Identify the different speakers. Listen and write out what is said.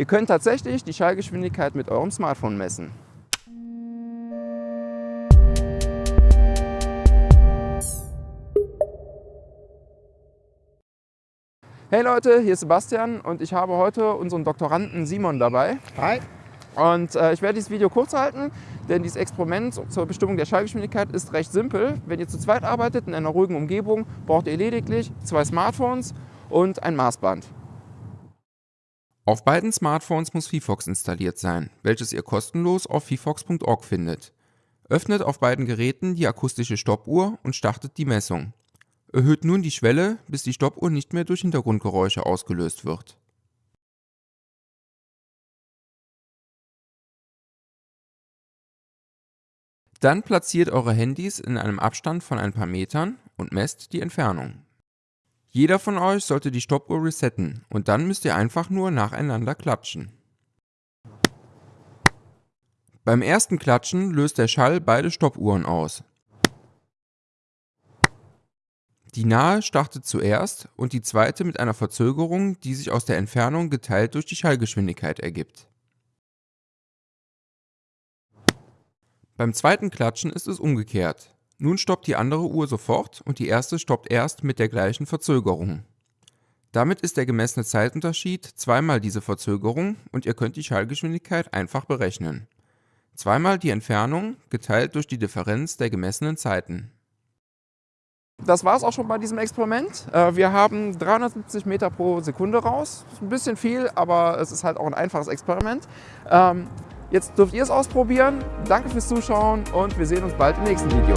Speaker 1: Ihr könnt tatsächlich die Schallgeschwindigkeit mit eurem Smartphone messen. Hey Leute, hier ist Sebastian und ich habe heute unseren Doktoranden Simon dabei.
Speaker 2: Hi.
Speaker 1: Und äh, ich werde dieses Video kurz halten, denn dieses Experiment zur Bestimmung der Schallgeschwindigkeit ist recht simpel. Wenn ihr zu zweit arbeitet in einer ruhigen Umgebung, braucht ihr lediglich zwei Smartphones und ein Maßband.
Speaker 3: Auf beiden Smartphones muss VFox installiert sein, welches ihr kostenlos auf vfox.org findet. Öffnet auf beiden Geräten die akustische Stoppuhr und startet die Messung. Erhöht nun die Schwelle, bis die Stoppuhr nicht mehr durch Hintergrundgeräusche ausgelöst wird. Dann platziert eure Handys in einem Abstand von ein paar Metern und messt die Entfernung. Jeder von euch sollte die Stoppuhr resetten und dann müsst ihr einfach nur nacheinander klatschen. Beim ersten Klatschen löst der Schall beide Stoppuhren aus. Die nahe startet zuerst und die zweite mit einer Verzögerung, die sich aus der Entfernung geteilt durch die Schallgeschwindigkeit ergibt. Beim zweiten Klatschen ist es umgekehrt. Nun stoppt die andere Uhr sofort und die erste stoppt erst mit der gleichen Verzögerung. Damit ist der gemessene Zeitunterschied zweimal diese Verzögerung und ihr könnt die Schallgeschwindigkeit einfach berechnen. Zweimal die Entfernung geteilt durch die Differenz der gemessenen Zeiten.
Speaker 1: Das war es auch schon bei diesem Experiment. Äh, wir haben 370 Meter pro Sekunde raus. Ein bisschen viel, aber es ist halt auch ein einfaches Experiment. Jetzt dürft ihr es ausprobieren. Danke fürs Zuschauen und wir sehen uns bald im nächsten Video.